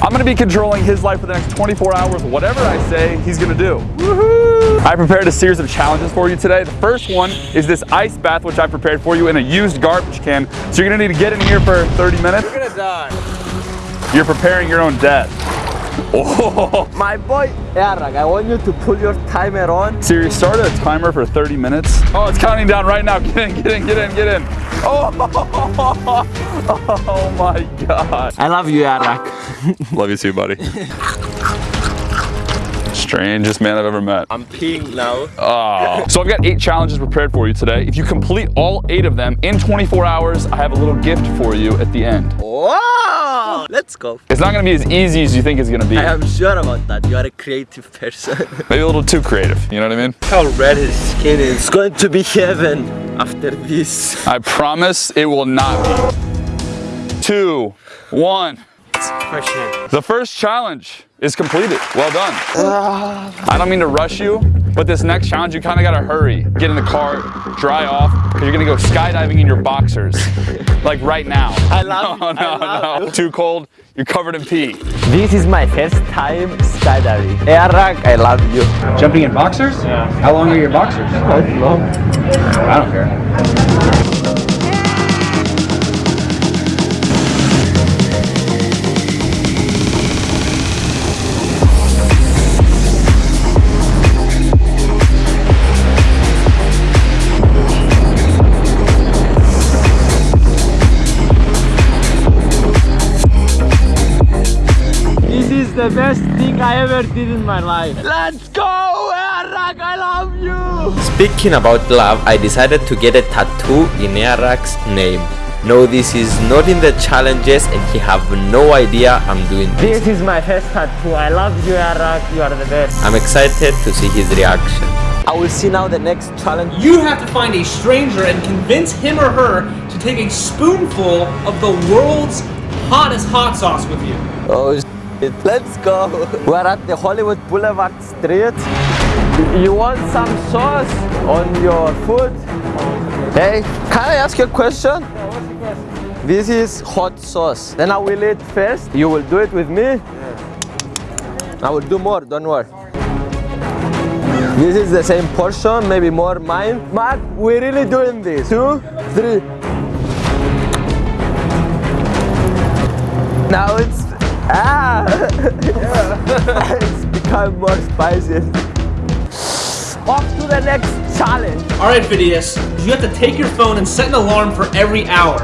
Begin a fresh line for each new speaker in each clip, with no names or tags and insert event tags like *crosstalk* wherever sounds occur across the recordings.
I'm gonna be controlling his life for the next 24 hours. Whatever I say, he's gonna do. I prepared a series of challenges for you today. The first one is this ice bath, which I prepared for you in a used garbage can. So you're gonna need to get in here for 30 minutes.
You're gonna die.
You're preparing your own death. Oh, *laughs*
My boy Eric, I want you to pull your timer on.
Siri, started a timer for 30 minutes. Oh, it's counting down right now. Get in, get in, get in, get in. Oh, *laughs* oh my God.
I love you, Eric.
Love you too, buddy. Strangest man I've ever met.
I'm peeing now.
Oh. So I've got eight challenges prepared for you today. If you complete all eight of them in 24 hours, I have a little gift for you at the end.
Wow! Let's go.
It's not gonna be as easy as you think it's gonna be.
I am sure about that. You are a creative person. *laughs*
Maybe a little too creative, you know what I mean?
How red his skin is. It's going to be heaven after this.
I promise it will not be. Two, one. The first challenge is completed. Well done. I don't mean to rush you, but this next challenge, you kind of got to hurry. Get in the car, dry off, because you're going to go skydiving in your boxers. Like right now. *laughs*
I love *laughs*
No,
you.
no,
love
no.
you.
Too cold. You're covered in pee.
This is my first time skydiving. Eric, I love you.
Jumping in boxers? Yeah. How long are your boxers?
How long?
I don't care.
The best thing I ever did in my life. Let's go, Eric! I love you!
Speaking about love, I decided to get a tattoo in Airrack's name. No, this is not in the challenges and he have no idea I'm doing this.
This is my first tattoo. I love you, Eric. You are the best.
I'm excited to see his reaction.
I will see now the next challenge.
You have to find a stranger and convince him or her to take a spoonful of the world's hottest hot sauce with you.
Oh, shit. *laughs* Let's go. We're at the Hollywood Boulevard Street. You want some sauce on your food? Hey, can I ask you a question? This is hot sauce. Then I will eat first. You will do it with me? I will do more, don't worry. This is the same portion, maybe more mine. Mark, we're really doing this. Two, three. Now it's ah, *laughs* it's become more spicy. Off to the next challenge.
Alright, Phidias, you have to take your phone and set an alarm for every hour.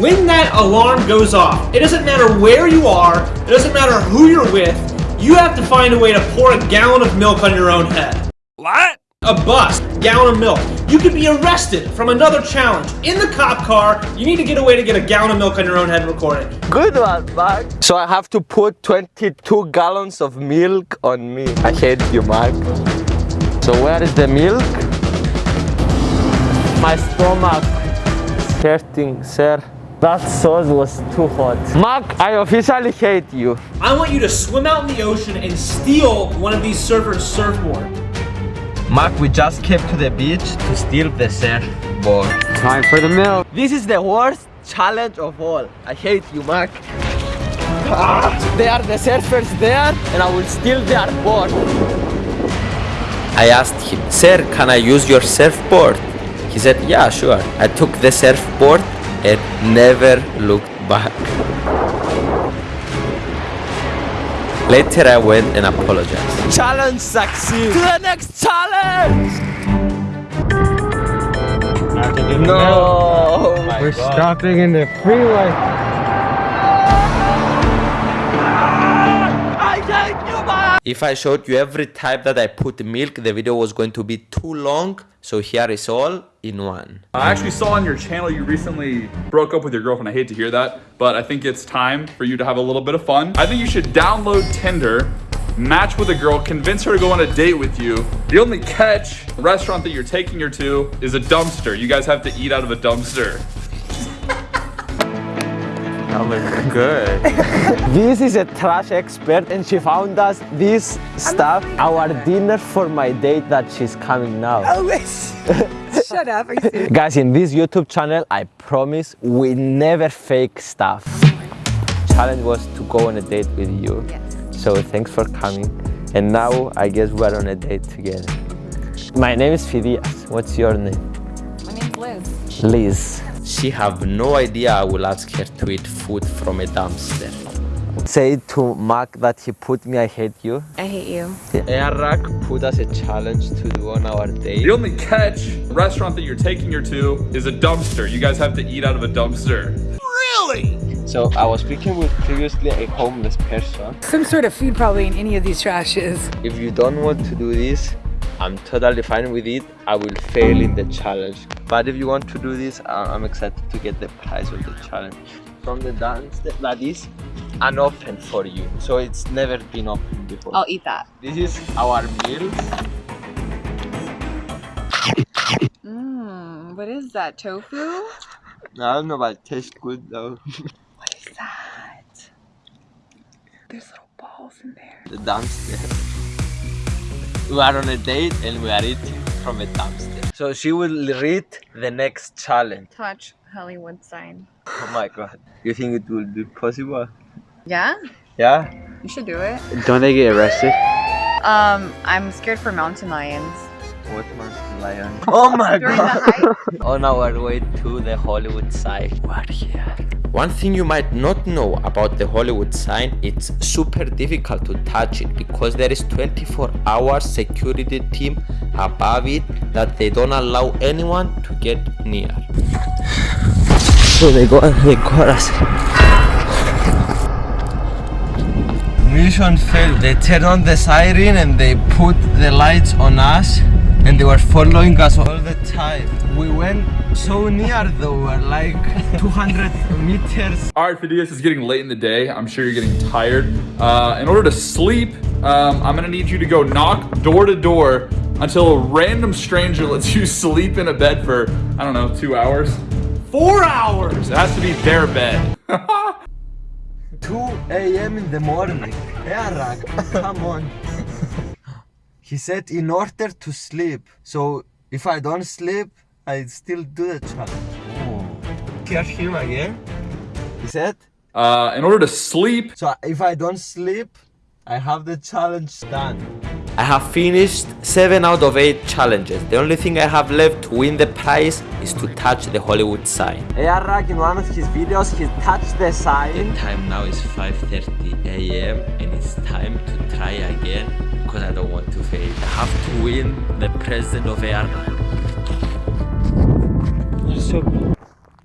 When that alarm goes off, it doesn't matter where you are, it doesn't matter who you're with, you have to find a way to pour a gallon of milk on your own head.
What?
A bus, gallon of milk. You could be arrested from another challenge. In the cop car, you need to get away to get a gallon of milk on your own head and record it.
Good one, Mark. So I have to put 22 gallons of milk on me. I hate you, Mark. So where is the milk? My stomach is hurting, sir. That sauce was too hot. Mark, I officially hate you.
I want you to swim out in the ocean and steal one of these surfers' surfboard.
Mark, we just came to the beach to steal the surfboard. Time for the milk. This is the worst challenge of all. I hate you, Mark. Ah, they are the surfers there, and I will steal their board.
I asked him, Sir, can I use your surfboard? He said, Yeah, sure. I took the surfboard and never looked back. Later, I went and apologized.
Challenge succeed. To the next challenge. No.
We're stopping in the freeway.
If I showed you every time that I put milk, the video was going to be too long. So here is all in one.
I actually saw on your channel you recently broke up with your girlfriend. I hate to hear that, but I think it's time for you to have a little bit of fun. I think you should download Tinder, match with a girl, convince her to go on a date with you. The only catch, restaurant that you're taking her to is a dumpster. You guys have to eat out of a dumpster.
Good. *laughs* this is a trash expert and she found us this stuff, our dinner for my date that she's coming now. *laughs*
Shut up. Are you serious?
Guys, in this YouTube channel, I promise we never fake stuff. challenge was to go on a date with you.
Yes.
So thanks for coming. And now I guess we're on a date together. My name is Phidias. What's your name?
My name's Liz.
Liz.
She have no idea I will ask her to eat food from a dumpster.
Say to Mark that he put me, I hate you.
I hate you.
Airrack put us a challenge to do on our date.
The only catch, restaurant that you're taking her to is a dumpster. You guys have to eat out of a dumpster. Really?
So I was speaking with previously a homeless person.
Some sort of food probably in any of these trashes.
If you don't want to do this, I'm totally fine with it. I will fail in the challenge. But if you want to do this, I'm excited to get the prize of the challenge. From the dance that is unopened for you. So it's never been opened before.
I'll eat that.
This is our meals.
Mmm, what is that? Tofu?
I don't know, but it tastes good though. *laughs*
What is that? There's little balls in there.
the dumpster. We are on a date and we are eating from a dumpster. So she will read the next challenge.
Touch Hollywood sign.
Oh my god. You think it will be possible?
Yeah?
Yeah?
You should do it.
Don't they get arrested?
Um, I'm scared for mountain lions.
What mountain lion? Oh my
During the hike? *laughs*
On our way to the Hollywood side. We're here.
One thing you might not know about the Hollywood sign, it's super difficult to touch it because there is 24 hour security team above it that they don't allow anyone to get near.
So they got they got us. Mission failed. They turned on the siren and they put the lights on us and they were following us all the time. We went so near though, we were like *laughs* 200 meters.
All right, Phidias, it's getting late in the day. I'm sure you're getting tired. Uh, in order to sleep, um, I'm gonna need you to go knock door to door until a random stranger lets you sleep in a bed for, I don't know, two hours? Four hours! It has to be their bed. *laughs*
2 a.m. in the morning. Airrack, come on. He said in order to sleep. So if I don't sleep, I still do the challenge. Hear him again. He said,
Uh, in order to sleep,
so if I don't sleep, I have the challenge done.
I have finished 7 out of 8 challenges. The only thing I have left to win the prize is to touch the Hollywood sign.
Airrack in one of his videos, he touched the sign.
The time now is 5.30 am and it's time to try again because I don't want to fail. I have to win the president of AR.
So,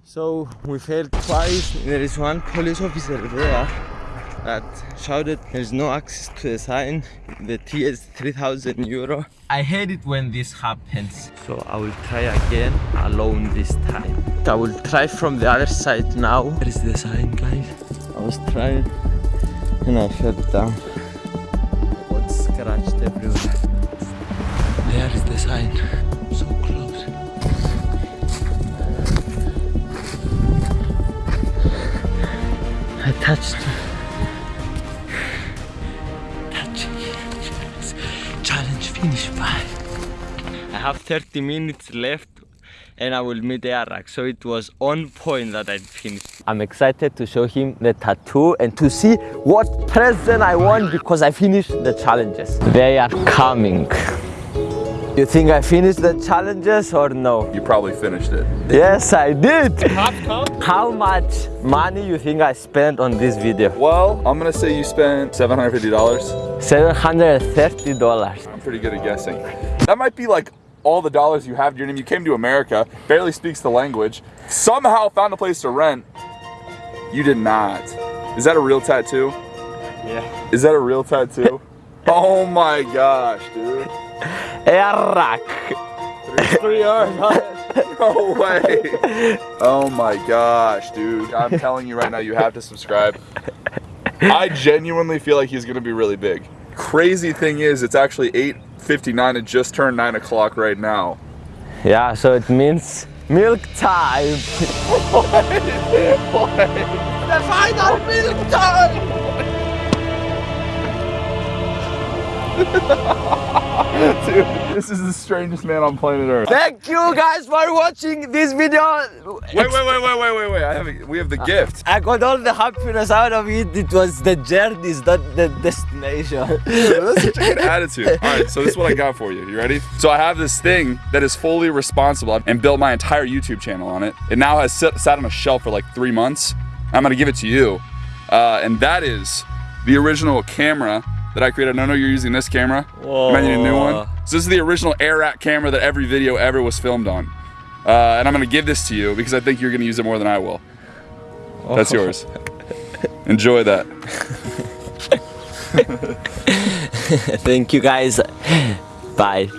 so we failed twice. There is one police officer there that shouted there's no access to the sign. The T is 3000 euro. I hate it when this happens. So I will try again alone this time. I will try from the other side now. there is the sign, guys? I was trying and I fell down. Got everywhere. There is the sign. So close. I touched. Touching. Challenge finished. Bye. I have 30 minutes left and I will meet Airrack. So it was on point that I finished. I'm excited to show him the tattoo and to see what present I want because I finished the challenges. They are coming. You think I finished the challenges or no?
you probably finished it.
Yes, I did. How much money you think I spent on this video?
Well, I'm gonna say you spent $750.
$730.
I'm pretty good at guessing. That might be like all the dollars you have to your name. You came to America, barely speaks the language, somehow found a place to rent. You did not. Is that a real tattoo?
Yeah.
Is that a real tattoo? *laughs* oh my gosh, dude.
Airrack.
Three hours. *laughs* No way. Oh my gosh, dude. I'm telling you right now, you have to subscribe. I genuinely feel like he's gonna be really big. Crazy thing is, it's actually 8.59. It just turned 9 o'clock right now.
Yeah, so it means milk time. *laughs*
The final milk time! *laughs* *laughs* Dude, this is the strangest man on planet Earth.
Thank you guys for watching this video.
Wait, wait, wait, wait, wait, wait, wait. I have a, we have the gift.
I got all the happiness out of it. It was the journey, not the destination. *laughs*
That's such a good attitude. All right, so this is what I got for you. You ready? So I have this thing that is fully responsible and built my entire YouTube channel on it. It now has sit, sat on a shelf for like three months. I'm gonna give it to you. Uh, and that is the original camera that I created. I know you're using this camera. You might need a new one. So this is the original Airrack camera that every video ever was filmed on. Uh, and I'm gonna give this to you because I think you're gonna use it more than I will. That's yours. Enjoy that. *laughs*
Thank you guys. Bye.